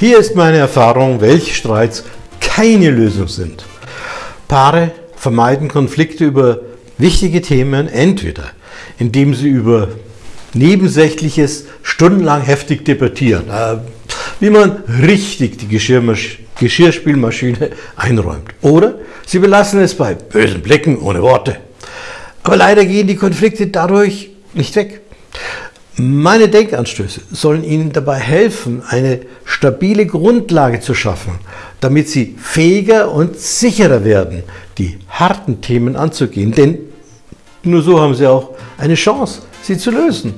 Hier ist meine Erfahrung, welche Streits keine Lösung sind. Paare vermeiden Konflikte über wichtige Themen entweder, indem sie über Nebensächliches stundenlang heftig debattieren, äh, wie man richtig die Geschirrspülmaschine einräumt. Oder sie belassen es bei bösen Blicken ohne Worte. Aber leider gehen die Konflikte dadurch nicht weg. Meine Denkanstöße sollen Ihnen dabei helfen, eine stabile Grundlage zu schaffen, damit Sie fähiger und sicherer werden, die harten Themen anzugehen. Denn nur so haben Sie auch eine Chance, sie zu lösen.